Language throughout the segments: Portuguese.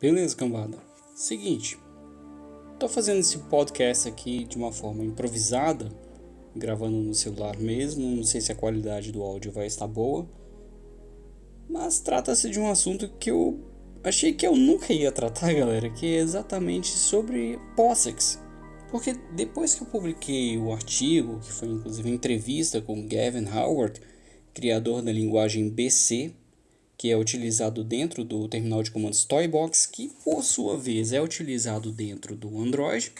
Beleza, cambada. Seguinte, tô fazendo esse podcast aqui de uma forma improvisada, gravando no celular mesmo, não sei se a qualidade do áudio vai estar boa, mas trata-se de um assunto que eu achei que eu nunca ia tratar, galera, que é exatamente sobre POSIX. Porque depois que eu publiquei o artigo, que foi inclusive entrevista com Gavin Howard, criador da linguagem BC, que é utilizado dentro do terminal de comandos Toybox, que por sua vez é utilizado dentro do Android.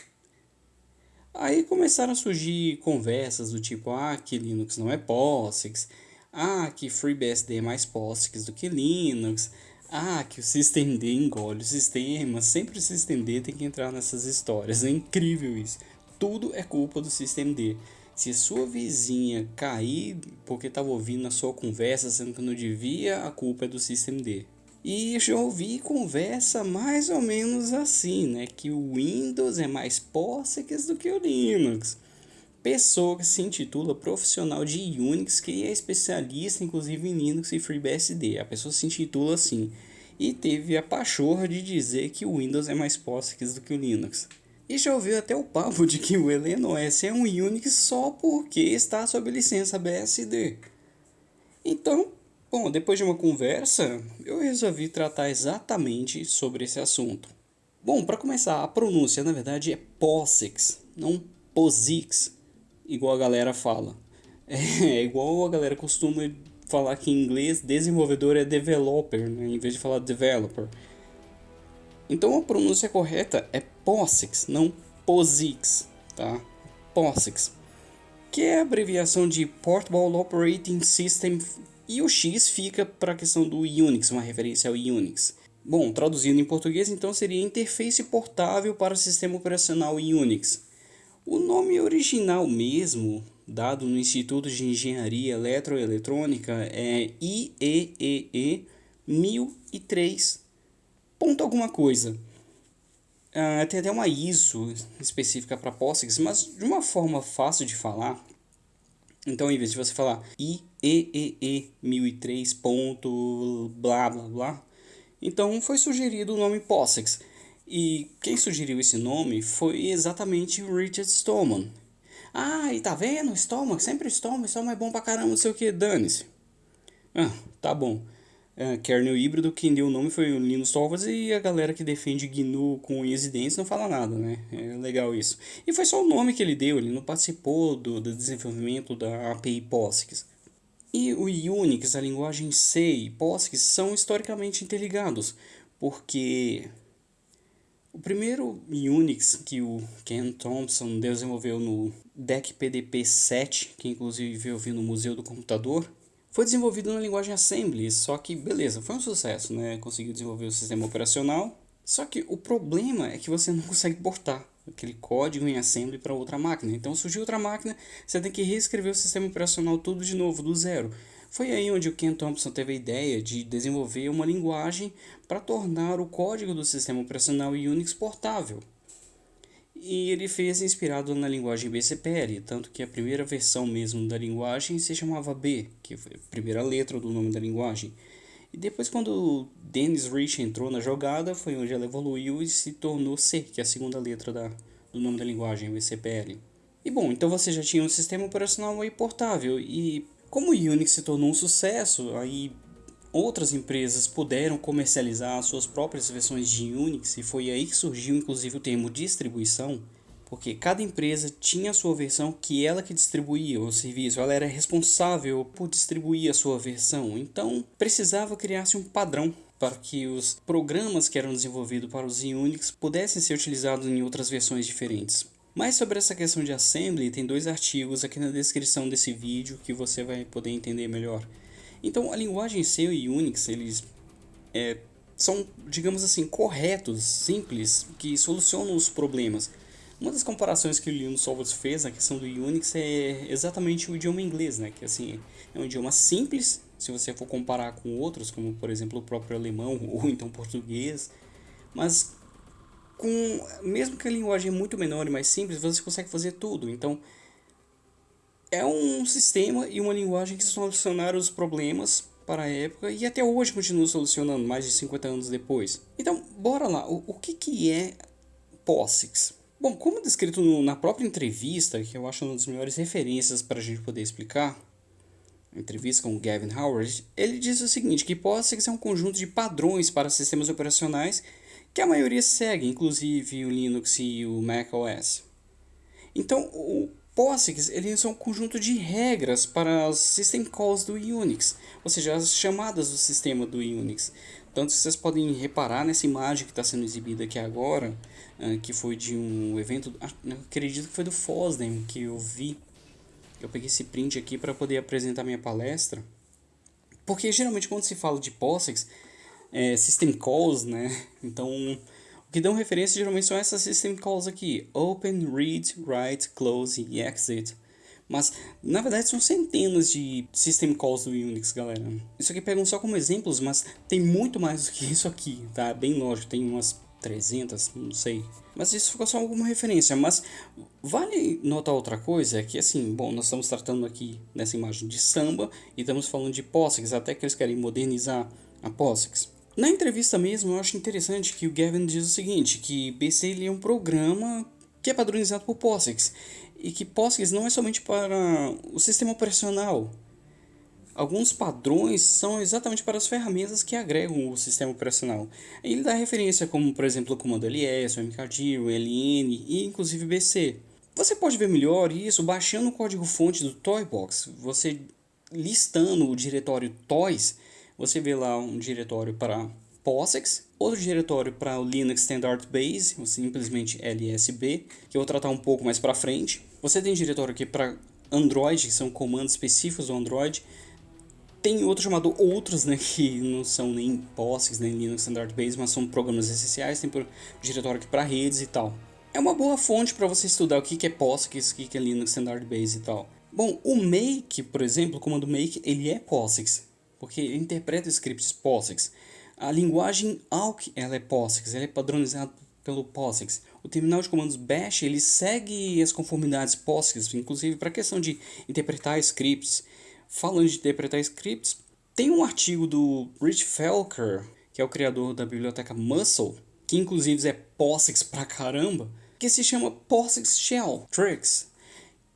Aí começaram a surgir conversas do tipo, ah, que Linux não é POSIX, ah, que FreeBSD é mais POSIX do que Linux, ah, que o SystemD engole o sistema, sempre o SystemD tem que entrar nessas histórias, é incrível isso. Tudo é culpa do SystemD. Se sua vizinha cair porque estava ouvindo a sua conversa sendo que não devia, a culpa é do SystemD. E já ouvi conversa mais ou menos assim, né? Que o Windows é mais POSIX do que o Linux. Pessoa que se intitula profissional de Unix, que é especialista inclusive em Linux e FreeBSD. A pessoa se intitula assim. E teve a pachorra de dizer que o Windows é mais POSIX do que o Linux. E já ouviu até o papo de que o OS é um Unix só porque está sob licença BSD. Então, bom, depois de uma conversa, eu resolvi tratar exatamente sobre esse assunto. Bom, para começar, a pronúncia na verdade é POSIX, não POSIX, igual a galera fala. É igual a galera costuma falar que em inglês desenvolvedor é developer, né, em vez de falar developer. Então a pronúncia correta é POSIX, não POSIX, tá? POSIX, que é a abreviação de Portable Operating System e o X fica para a questão do Unix, uma referência ao Unix. Bom, traduzindo em português, então seria interface portável para sistema operacional Unix. O nome original mesmo, dado no Instituto de Engenharia Eletroeletrônica, é IEEE 1003 ponto alguma coisa. Uh, tem até uma ISO específica para POSIX, mas de uma forma fácil de falar. Então, em vez de você falar IEEE 1003. Ponto blá blá blá, então foi sugerido o nome POSIX. E quem sugeriu esse nome foi exatamente Richard Stallman. Ah, e tá vendo? Stallman, sempre Stallman, Stallman é bom pra caramba, não sei o que, dane-se. Ah, tá bom é, kernel híbrido, quem deu o nome foi o Linus Torvalds e a galera que defende GNU com unhas e dentes não fala nada, né? É legal isso. E foi só o nome que ele deu, ele não participou do, do desenvolvimento da API POSIX. E o Unix, a linguagem C e POSIX são historicamente interligados, porque o primeiro Unix que o Ken Thompson desenvolveu no DEC PDP 7, que inclusive eu vi no Museu do Computador, foi desenvolvido na linguagem Assembly, só que beleza, foi um sucesso, né? Conseguiu desenvolver o sistema operacional. Só que o problema é que você não consegue portar aquele código em Assembly para outra máquina. Então surgiu outra máquina, você tem que reescrever o sistema operacional tudo de novo, do zero. Foi aí onde o Ken Thompson teve a ideia de desenvolver uma linguagem para tornar o código do sistema operacional Unix portável. E ele fez inspirado na linguagem BCPL, tanto que a primeira versão mesmo da linguagem se chamava B, que foi a primeira letra do nome da linguagem. E depois quando Dennis Rich entrou na jogada, foi onde ela evoluiu e se tornou C, que é a segunda letra da, do nome da linguagem, BCPL. E bom, então você já tinha um sistema operacional aí portável, e como o Unix se tornou um sucesso, aí outras empresas puderam comercializar suas próprias versões de Unix e foi aí que surgiu inclusive o termo distribuição, porque cada empresa tinha a sua versão que ela que distribuía o serviço, ela era responsável por distribuir a sua versão, então precisava criar-se um padrão para que os programas que eram desenvolvidos para os Unix pudessem ser utilizados em outras versões diferentes. Mais sobre essa questão de assembly, tem dois artigos aqui na descrição desse vídeo que você vai poder entender melhor. Então a linguagem C e Unix eles é, são, digamos assim, corretos, simples, que solucionam os problemas. Uma das comparações que o Linus Torvalds fez na questão do Unix é exatamente o idioma inglês, né? Que assim é um idioma simples, se você for comparar com outros, como por exemplo o próprio alemão ou então português, mas com mesmo que a linguagem é muito menor e mais simples, você consegue fazer tudo. Então é um sistema e uma linguagem que solucionaram os problemas para a época e até hoje continua solucionando, mais de 50 anos depois. Então, bora lá, o, o que, que é POSIX? Bom, como descrito no, na própria entrevista, que eu acho uma das melhores referências para a gente poder explicar, entrevista com o Gavin Howard, ele diz o seguinte, que POSIX é um conjunto de padrões para sistemas operacionais que a maioria segue, inclusive o Linux e o macOS. Então, o POSIX ele é um conjunto de regras para as system calls do Unix, ou seja, as chamadas do sistema do Unix. Tanto vocês podem reparar nessa imagem que está sendo exibida aqui agora, ah, que foi de um evento, ah, acredito que foi do FOSDEM que eu vi. Eu peguei esse print aqui para poder apresentar minha palestra. Porque geralmente quando se fala de POSIX, é system calls, né? Então que dão referência geralmente são essas system calls aqui, open, read, write, close e exit. Mas, na verdade, são centenas de system calls do Unix, galera. Isso aqui pegam só como exemplos, mas tem muito mais do que isso aqui, tá? Bem lógico, tem umas 300, não sei. Mas isso ficou só alguma referência. Mas vale notar outra coisa, que assim, bom, nós estamos tratando aqui nessa imagem de samba e estamos falando de POSIX, até que eles querem modernizar a POSIX. Na entrevista mesmo, eu acho interessante que o Gavin diz o seguinte, que BC ele é um programa que é padronizado por POSIX, e que POSIX não é somente para o sistema operacional. Alguns padrões são exatamente para as ferramentas que agregam o sistema operacional. Ele dá referência como, por exemplo, o comando ls, o mkdir, o ln e inclusive BC. Você pode ver melhor isso baixando o código-fonte do Toybox. Você listando o diretório toys, você vê lá um diretório para POSIX, outro diretório para o Linux Standard Base, ou simplesmente LSB, que eu vou tratar um pouco mais para frente. Você tem diretório aqui para Android, que são comandos específicos do Android. Tem outro chamado Outros, né, que não são nem POSIX, nem Linux Standard Base, mas são programas essenciais. Tem diretório aqui para redes e tal. É uma boa fonte para você estudar o que é POSIX, o que é Linux Standard Base e tal. Bom, o make, por exemplo, o comando make, ele é POSIX porque ele interpreta scripts POSIX. A linguagem AUK ela é POSIX, ela é padronizada pelo POSIX. O terminal de comandos bash ele segue as conformidades POSIX, inclusive para a questão de interpretar scripts. Falando de interpretar scripts, tem um artigo do Rich Felker, que é o criador da biblioteca Muscle, que inclusive é POSIX pra caramba, que se chama POSIX Shell Tricks.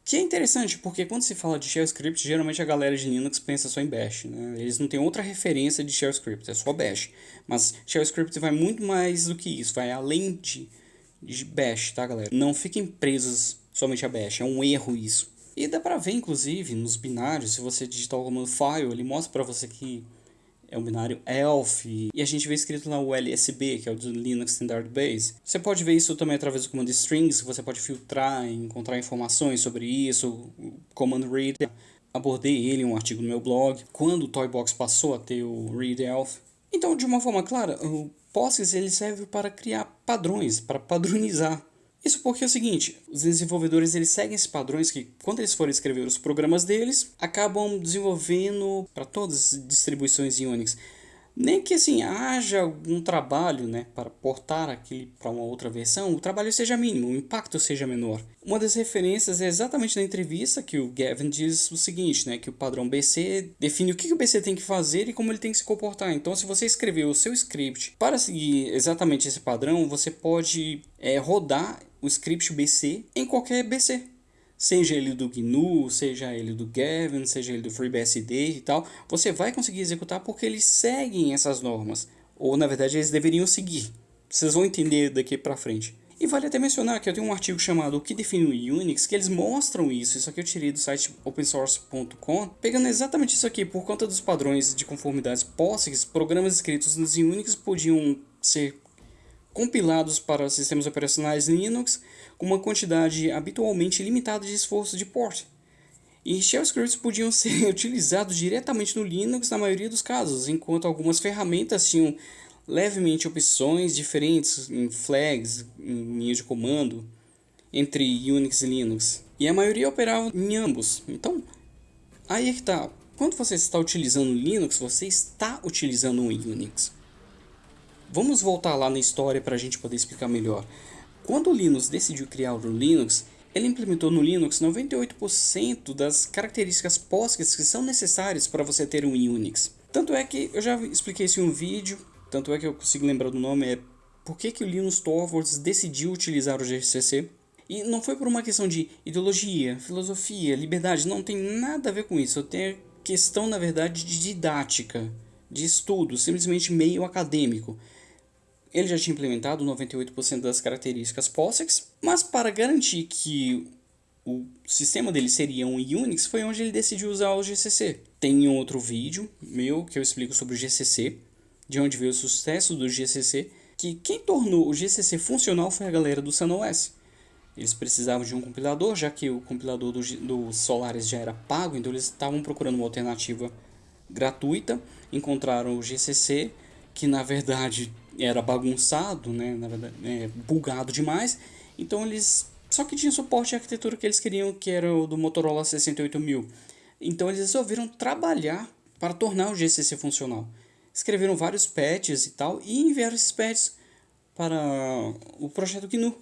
Que é interessante, porque quando se fala de shell script, geralmente a galera de Linux pensa só em bash, né? Eles não têm outra referência de shell script, é só bash. Mas shell script vai muito mais do que isso, vai além de, de bash, tá galera? Não fiquem presos somente a bash, é um erro isso. E dá pra ver, inclusive, nos binários, se você digitar o comando file, ele mostra pra você que é o binário ELF, e a gente vê escrito lá o LSB, que é o do Linux Standard Base. Você pode ver isso também através do comando strings, você pode filtrar e encontrar informações sobre isso, o comando read. Abordei ele em um artigo no meu blog, quando o Toybox passou a ter o readelf. Então, de uma forma clara, o POSIX ele serve para criar padrões, para padronizar isso porque é o seguinte, os desenvolvedores eles seguem esses padrões que, quando eles forem escrever os programas deles, acabam desenvolvendo para todas as distribuições Unix. Nem que assim haja algum trabalho né, para portar aquele para uma outra versão, o trabalho seja mínimo, o impacto seja menor. Uma das referências é exatamente na entrevista que o Gavin diz o seguinte, né, que o padrão BC define o que o BC tem que fazer e como ele tem que se comportar. Então, se você escrever o seu script para seguir exatamente esse padrão, você pode é, rodar o script BC em qualquer BC. Seja ele do GNU, seja ele do Gavin, seja ele do FreeBSD e tal, você vai conseguir executar porque eles seguem essas normas. Ou na verdade eles deveriam seguir. Vocês vão entender daqui para frente. E vale até mencionar que eu tenho um artigo chamado O que define o Unix, que eles mostram isso. Isso aqui eu tirei do site opensource.com, pegando exatamente isso aqui. Por conta dos padrões de conformidades POSIX, programas escritos nos Unix podiam ser compilados para sistemas operacionais Linux com uma quantidade habitualmente limitada de esforço de port. E shell scripts podiam ser utilizados diretamente no Linux na maioria dos casos, enquanto algumas ferramentas tinham levemente opções diferentes em flags, em linhas de comando, entre Unix e Linux. E a maioria operava em ambos. Então, aí é que tá. Quando você está utilizando Linux, você está utilizando um Unix. Vamos voltar lá na história para a gente poder explicar melhor. Quando o Linux decidiu criar o Linux, ele implementou no Linux 98% das características POSIX que são necessárias para você ter um Unix. Tanto é que eu já expliquei isso em um vídeo, tanto é que eu consigo lembrar do nome, é por que, que o Linus Torvalds decidiu utilizar o GCC. E não foi por uma questão de ideologia, filosofia, liberdade, não tem nada a ver com isso. Tenho questão, na verdade, de didática, de estudo, simplesmente meio acadêmico. Ele já tinha implementado 98% das características POSIX, mas para garantir que o sistema dele seria um Unix, foi onde ele decidiu usar o GCC. Tem um outro vídeo meu que eu explico sobre o GCC, de onde veio o sucesso do GCC, que quem tornou o GCC funcional foi a galera do SunOS. Eles precisavam de um compilador, já que o compilador do, do Solaris já era pago, então eles estavam procurando uma alternativa gratuita, encontraram o GCC, que na verdade era bagunçado, né, na verdade, é, bugado demais, então eles só que tinha suporte à arquitetura que eles queriam, que era o do Motorola 68000. Então eles resolveram trabalhar para tornar o GCC funcional. Escreveram vários patches e tal e enviaram esses patches para o projeto GNU.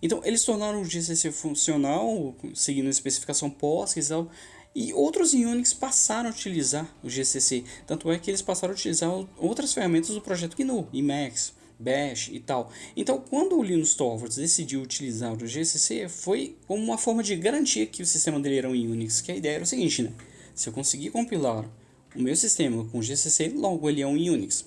Então eles tornaram o GCC funcional, seguindo a especificação POSIX e tal, e outros Unix passaram a utilizar o GCC. Tanto é que eles passaram a utilizar outras ferramentas do projeto GNU, Emacs, Bash e tal. Então, quando o Linus Torvalds decidiu utilizar o GCC, foi como uma forma de garantir que o sistema dele era um Unix, que a ideia era o seguinte, né? Se eu conseguir compilar o meu sistema com GCC, logo ele é um Unix.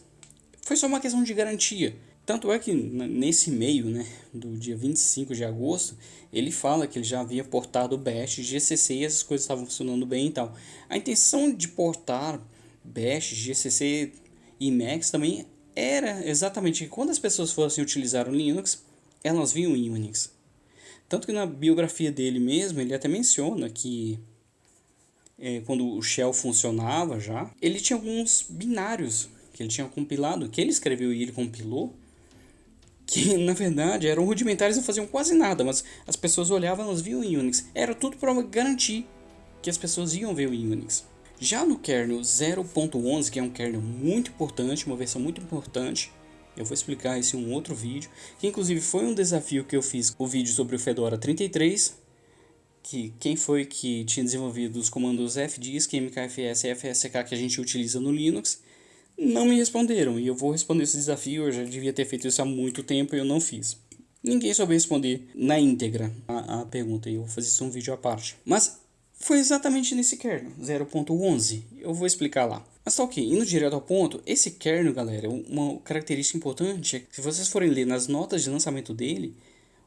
Foi só uma questão de garantia. Tanto é que nesse meio, né, do dia 25 de agosto, ele fala que ele já havia portado Bash, GCC e essas coisas estavam funcionando bem e tal. A intenção de portar Bash, GCC e Max também era exatamente que quando as pessoas fossem utilizar o Linux, elas viam em Unix. Tanto que na biografia dele mesmo, ele até menciona que é, quando o shell funcionava já, ele tinha alguns binários que ele tinha compilado, que ele escreveu e ele compilou, que na verdade eram rudimentares e não faziam quase nada, mas as pessoas olhavam e elas viam em Unix. Era tudo para garantir que as pessoas iam ver o Unix. Já no kernel 0.11, que é um kernel muito importante, uma versão muito importante, eu vou explicar isso em um outro vídeo, que inclusive foi um desafio que eu fiz o vídeo sobre o Fedora 33, que quem foi que tinha desenvolvido os comandos fdisk, mkfs e fsk que a gente utiliza no Linux, não me responderam, e eu vou responder esse desafio, eu já devia ter feito isso há muito tempo e eu não fiz. Ninguém soube responder na íntegra a, a pergunta, e eu vou fazer isso um vídeo à parte. Mas foi exatamente nesse kernel, 0.11. Eu vou explicar lá. Mas tá ok, indo direto ao ponto, esse kernel, galera, uma característica importante é que se vocês forem ler nas notas de lançamento dele,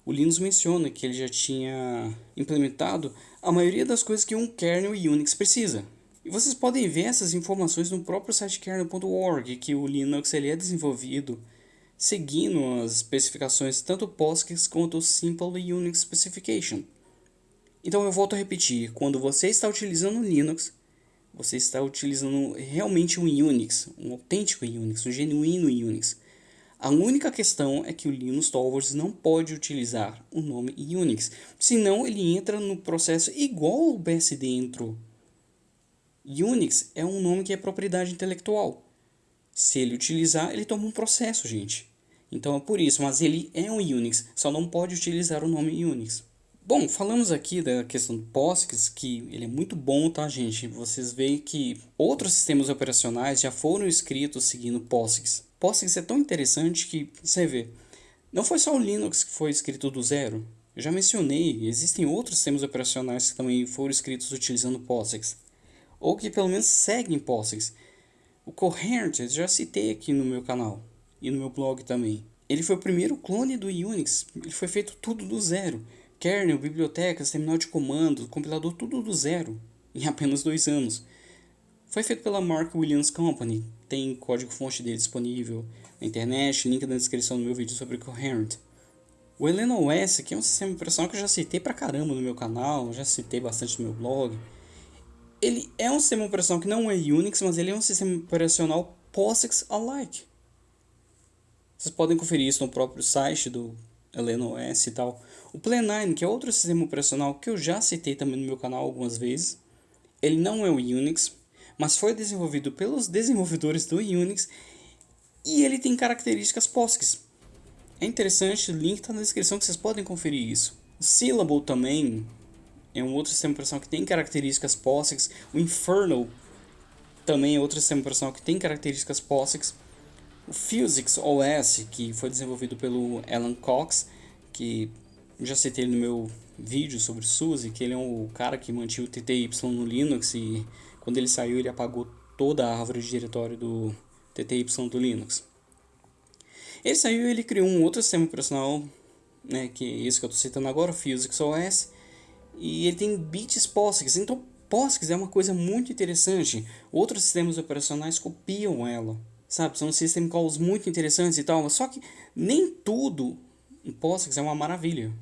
o Linux menciona que ele já tinha implementado a maioria das coisas que um kernel Unix precisa. E vocês podem ver essas informações no próprio site kernel.org, que o Linux ele é desenvolvido seguindo as especificações tanto POSIX quanto Simple Unix Specification. Então eu volto a repetir, quando você está utilizando Linux, você está utilizando realmente um Unix, um autêntico Unix, um genuíno Unix. A única questão é que o Linus Torvalds não pode utilizar o nome Unix, senão ele entra no processo igual o BSD entrou. Unix é um nome que é propriedade intelectual. Se ele utilizar, ele toma um processo, gente. Então é por isso, mas ele é um Unix, só não pode utilizar o nome Unix. Bom, falamos aqui da questão do POSIX, que ele é muito bom, tá, gente? Vocês veem que outros sistemas operacionais já foram escritos seguindo POSIX. POSIX é tão interessante que, você vê, não foi só o Linux que foi escrito do zero. Eu já mencionei, existem outros sistemas operacionais que também foram escritos utilizando POSIX. Ou que pelo menos seguem POSIX. O Coherent, eu já citei aqui no meu canal e no meu blog também. Ele foi o primeiro clone do Unix, ele foi feito tudo do zero kernel, bibliotecas, terminal de comando, compilador, tudo do zero, em apenas dois anos. Foi feito pela Mark Williams Company, tem código-fonte dele disponível na internet, link na descrição do meu vídeo sobre Coherent. O Helena OS, que é um sistema operacional que eu já citei pra caramba no meu canal, já citei bastante no meu blog. Ele é um sistema operacional que não é Unix, mas ele é um sistema operacional POSIX-alike. Vocês podem conferir isso no próprio site do Helena OS e tal. O Plan9, que é outro sistema operacional que eu já citei também no meu canal algumas vezes, ele não é o Unix, mas foi desenvolvido pelos desenvolvedores do Unix e ele tem características POSIX. É interessante, o link está na descrição que vocês podem conferir isso. O Syllable também é um outro sistema operacional que tem características POSIX. O Infernal também é outro sistema operacional que tem características POSIX. O Physix OS, que foi desenvolvido pelo Alan Cox, que já citei no meu vídeo sobre o SUSE, que ele é o cara que mantinha o TTY no Linux e quando ele saiu ele apagou toda a árvore de diretório do TTY do Linux. Ele saiu e ele criou um outro sistema operacional, né, que é esse que eu estou citando agora, o Physix OS, e ele tem bits POSIX, então POSIX é uma coisa muito interessante. Outros sistemas operacionais copiam ela sabe? São system calls muito interessantes e tal, só que nem tudo em POSIX é uma maravilha.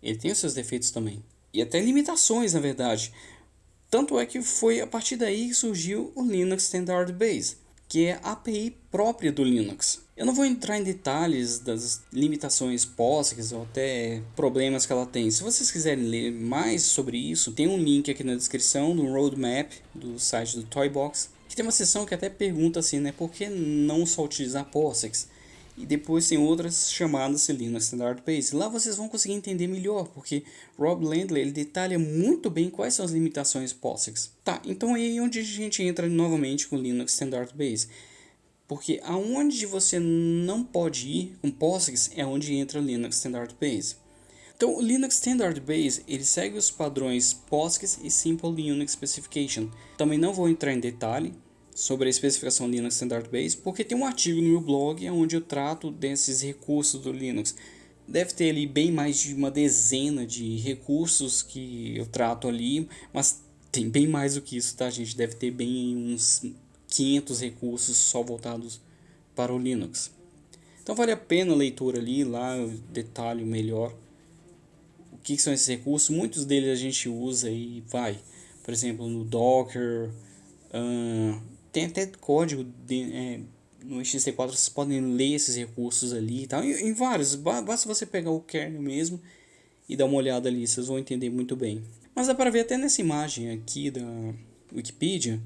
Ele tem os seus defeitos também. E até limitações, na verdade. Tanto é que foi a partir daí que surgiu o Linux Standard Base, que é a API própria do Linux. Eu não vou entrar em detalhes das limitações POSIX ou até problemas que ela tem. Se vocês quiserem ler mais sobre isso, tem um link aqui na descrição do roadmap do site do Toybox que tem uma seção que até pergunta assim, né, por que não só utilizar POSIX? E depois tem outras chamadas Linux Standard Base. Lá vocês vão conseguir entender melhor, porque Rob Landley ele detalha muito bem quais são as limitações POSIX. Tá, então é aí onde a gente entra novamente com Linux Standard Base. Porque aonde você não pode ir com POSIX é onde entra Linux Standard Base. Então, o Linux Standard Base ele segue os padrões POSIX e Simple Linux Specification. Também não vou entrar em detalhe sobre a especificação Linux Standard Base, porque tem um artigo no meu blog onde eu trato desses recursos do Linux. Deve ter ali bem mais de uma dezena de recursos que eu trato ali, mas tem bem mais do que isso, tá gente? Deve ter bem uns 500 recursos só voltados para o Linux. Então vale a pena a leitura ali, lá eu detalho melhor o que, são esses recursos. Muitos deles a gente usa e vai, por exemplo, no Docker, uh, tem até código de, é, no XT4, vocês podem ler esses recursos ali e tal, em, em vários, basta você pegar o kernel mesmo e dar uma olhada ali, vocês vão entender muito bem. Mas dá para ver até nessa imagem aqui da Wikipedia,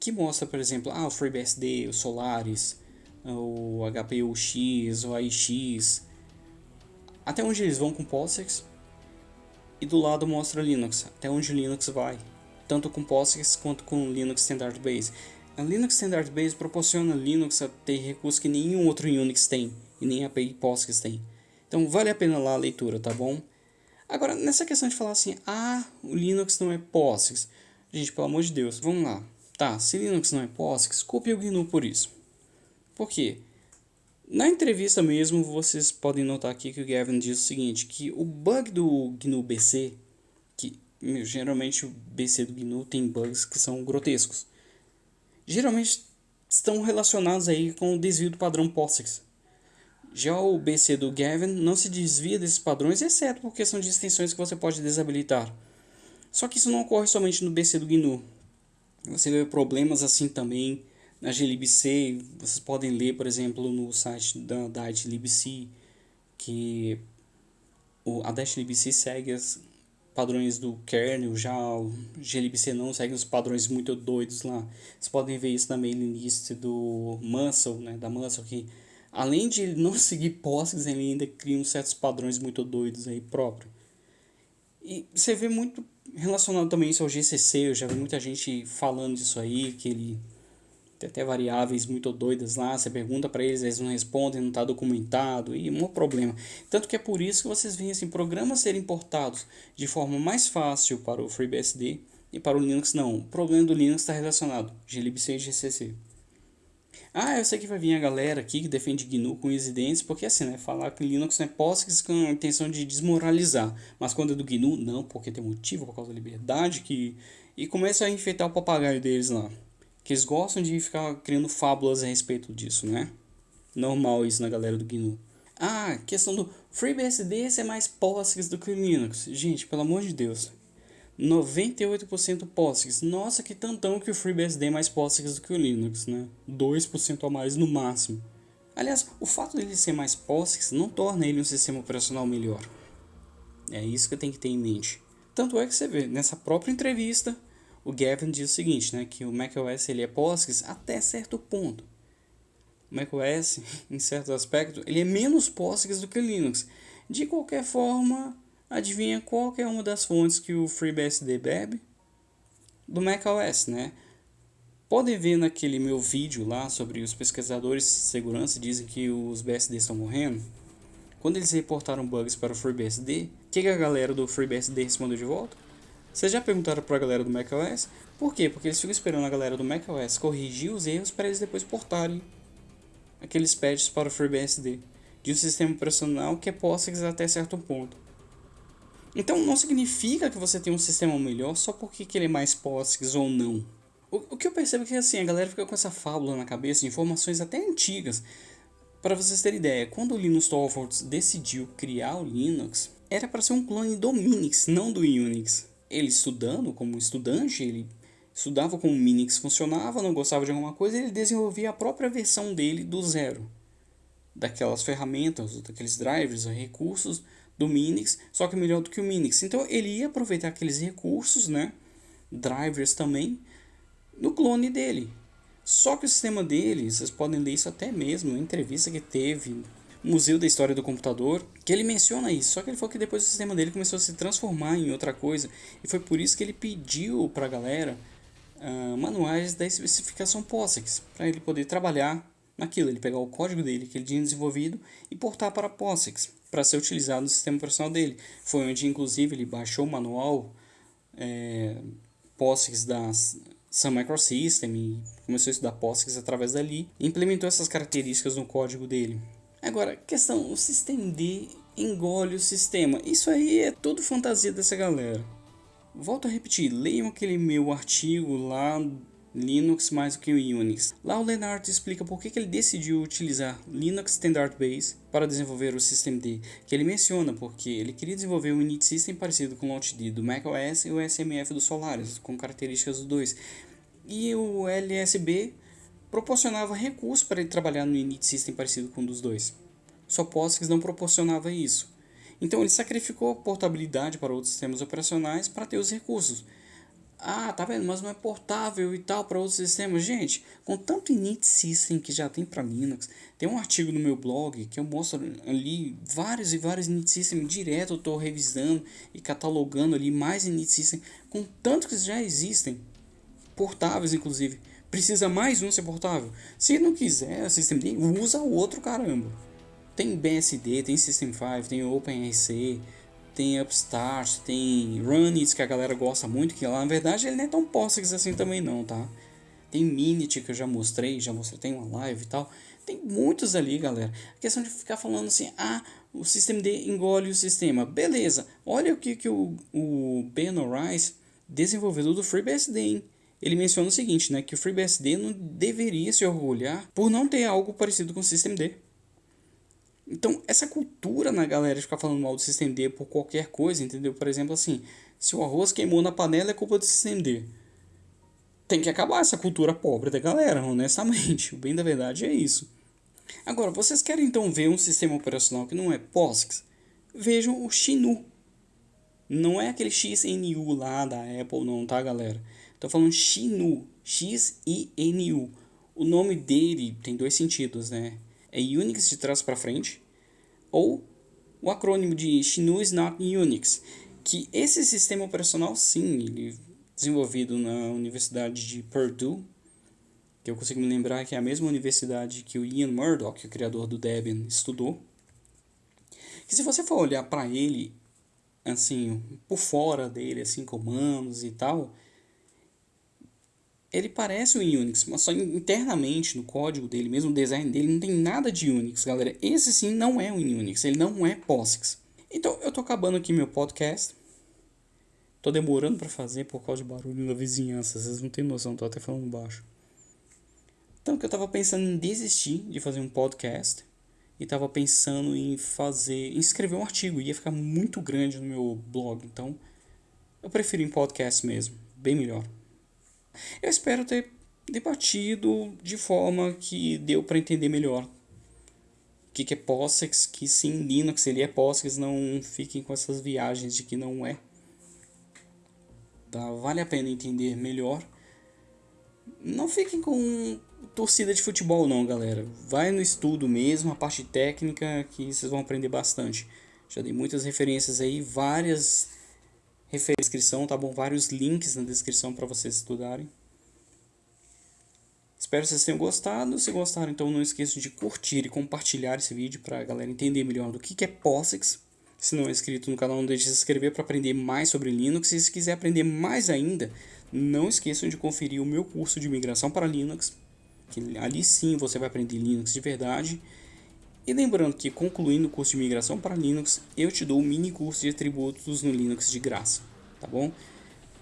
que mostra, por exemplo, ah, o FreeBSD, o Solaris, o HPUX, o AIX, até onde eles vão com POSIX, e do lado mostra Linux, até onde Linux vai, tanto com POSIX quanto com Linux Standard Base. A Linux Standard Base proporciona Linux a ter recursos que nenhum outro Unix tem, e nem a API POSIX tem. Então vale a pena lá a leitura, tá bom? Agora, nessa questão de falar assim, ah, o Linux não é POSIX. Gente, pelo amor de Deus, vamos lá. Tá, se Linux não é POSIX, copie o GNU por isso. Por quê? Na entrevista mesmo, vocês podem notar aqui que o Gavin diz o seguinte, que o bug do GNU BC, que geralmente o BC do GNU tem bugs que são grotescos, geralmente estão relacionados aí com o desvio do padrão POSIX. Já o BC do Gavin não se desvia desses padrões, exceto por questão de extensões que você pode desabilitar. Só que isso não ocorre somente no BC do GNU. Você vê problemas assim também na glibc, vocês podem ler, por exemplo, no site da Diet libc, que o, a Diet libc segue os padrões do kernel, já o glibc não segue os padrões muito doidos lá. Vocês podem ver isso na mailing list do Muscle, né, da Muscle, que além de ele não seguir POSIX, ele ainda cria certos padrões muito doidos aí próprio. E você vê muito relacionado também isso ao GCC, eu já vi muita gente falando disso aí, que ele tem até variáveis muito doidas lá, você pergunta para eles, eles não respondem, não está documentado, e um problema. Tanto que é por isso que vocês veem assim, programas serem importados de forma mais fácil para o FreeBSD e para o Linux não. O problema do Linux está relacionado, glibc e GCC. Ah, eu sei que vai vir a galera aqui que defende GNU com os dentes, porque assim, né, falar que Linux é POSIX com a intenção de desmoralizar, mas quando é do GNU, não, porque tem motivo por causa da liberdade, que e começa a enfeitar o papagaio deles lá que eles gostam de ficar criando fábulas a respeito disso, né? Normal isso na galera do GNU. Ah, questão do FreeBSD ser mais POSIX do que Linux. Gente, pelo amor de Deus. 98% POSIX. Nossa, que tantão que o FreeBSD é mais POSIX do que o Linux, né? 2% a mais no máximo. Aliás, o fato dele ser mais POSIX não torna ele um sistema operacional melhor. É isso que tem que ter em mente. Tanto é que você vê, nessa própria entrevista, o Gavin diz o seguinte, né, que o macOS ele é POSIX até certo ponto. O macOS, em certo aspecto, ele é menos POSIX do que o Linux. De qualquer forma, adivinha qual é uma das fontes que o FreeBSD bebe? Do macOS, né? Podem ver naquele meu vídeo lá sobre os pesquisadores de segurança dizem que os BSD estão morrendo. Quando eles reportaram bugs para o FreeBSD, o que, que a galera do FreeBSD respondeu de volta? Vocês já perguntaram para a galera do macOS? Por quê? Porque eles ficam esperando a galera do macOS corrigir os erros para eles depois portarem aqueles patches para o FreeBSD de um sistema operacional que é POSIX até certo ponto. Então não significa que você tem um sistema melhor só porque ele é mais POSIX ou não. O, o que eu percebo é que assim, a galera fica com essa fábula na cabeça de informações até antigas. Para vocês terem ideia, quando o Linus Torvalds decidiu criar o Linux, era para ser um clone do Minix, não do Unix. Ele estudando como estudante, ele estudava como o Minix funcionava, não gostava de alguma coisa, ele desenvolvia a própria versão dele do zero. Daquelas ferramentas, daqueles drivers, recursos do Minix, só que melhor do que o Minix. Então ele ia aproveitar aqueles recursos, né, drivers também, no clone dele. Só que o sistema dele, vocês podem ler isso até mesmo, uma entrevista que teve Museu da História do Computador, que ele menciona isso. Só que ele falou que depois o sistema dele começou a se transformar em outra coisa. E foi por isso que ele pediu para a galera uh, manuais da especificação POSIX, para ele poder trabalhar naquilo. Ele pegar o código dele que ele tinha desenvolvido e portar para POSIX, para ser utilizado no sistema operacional dele. Foi onde, inclusive, ele baixou o manual é, POSIX das Sun Microsystem e começou a estudar POSIX através dali e implementou essas características no código dele. Agora, questão, o System D engole o sistema. Isso aí é tudo fantasia dessa galera. Volto a repetir, leiam aquele meu artigo lá Linux mais do que o Unix. Lá o Leonard explica por que, que ele decidiu utilizar Linux Standard Base para desenvolver o Systemd, que ele menciona porque ele queria desenvolver um init system parecido com o LaunchD do macOS e o SMF do Solaris, com características dos dois. E o LSB proporcionava recursos para ele trabalhar no init system parecido com um dos dois. Só POSIX não proporcionava isso. Então ele sacrificou a portabilidade para outros sistemas operacionais para ter os recursos. Ah, tá vendo? Mas não é portável e tal para outros sistemas. Gente, com tanto init system que já tem para Linux, tem um artigo no meu blog que eu mostro ali vários e vários init system direto. Eu estou revisando e catalogando ali mais init system com tanto que já existem, portáveis inclusive. Precisa mais um ser portável? Se não quiser, System D, usa o outro caramba. Tem BSD, tem System 5, tem OpenRC, tem Upstart, tem Runit que a galera gosta muito, que lá na verdade ele não é tão POSIX assim também não, tá? Tem Minit que eu já mostrei, já mostrei, tem uma live e tal. Tem muitos ali, galera. A questão de ficar falando assim, ah, o sistema D engole o sistema. Beleza, olha o que, que o, o Ben Rice, desenvolvedor do FreeBSD, hein? Ele menciona o seguinte, né, que o FreeBSD não deveria se orgulhar por não ter algo parecido com o System D. Então, essa cultura na galera de ficar falando mal do System D por qualquer coisa, entendeu? Por exemplo, assim, se o arroz queimou na panela é culpa do System D. Tem que acabar essa cultura pobre da galera, honestamente. O bem da verdade é isso. Agora, vocês querem então ver um sistema operacional que não é POSIX? Vejam o Xinu. Não é aquele XNU lá da Apple, não, tá, galera? Tô falando Xinu. X-I-N-U. O nome dele tem dois sentidos, né? é Unix de trás para frente, ou o acrônimo de GNU is not Unix, que esse sistema operacional sim, ele desenvolvido na Universidade de Purdue, que eu consigo me lembrar que é a mesma universidade que o Ian Murdoch, o criador do Debian, estudou. Que se você for olhar para ele, assim, por fora dele, assim, comandos e tal, ele parece o Unix, mas só internamente no código dele, mesmo no design dele, não tem nada de Unix, galera. Esse sim não é um Unix, ele não é POSIX. Então eu tô acabando aqui meu podcast. Tô demorando para fazer por causa de barulho na vizinhança, vocês não têm noção, tô até falando baixo. Então que eu tava pensando em desistir de fazer um podcast e tava pensando em fazer, em escrever um artigo, ia ficar muito grande no meu blog, então eu prefiro em podcast mesmo, bem melhor. Eu espero ter debatido de forma que deu para entender melhor o que, que é POSIX, que sim, Linux ele é POSIX, não fiquem com essas viagens de que não é. Tá? Vale a pena entender melhor. Não fiquem com torcida de futebol não, galera. Vai no estudo mesmo, a parte técnica que vocês vão aprender bastante. Já dei muitas referências aí, várias referências na descrição, tá bom? Vários links na descrição para vocês estudarem. Espero que vocês tenham gostado. Se gostaram, então não esqueçam de curtir e compartilhar esse vídeo para a galera entender melhor do que é POSIX. Se não é inscrito no canal, não deixe de se inscrever para aprender mais sobre Linux. E se quiser aprender mais ainda, não esqueçam de conferir o meu curso de migração para Linux, que ali sim você vai aprender Linux de verdade. E lembrando que concluindo o curso de migração para Linux, eu te dou o mini curso de atributos no Linux de graça, tá bom?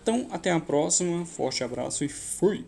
Então, até a próxima, forte abraço e fui!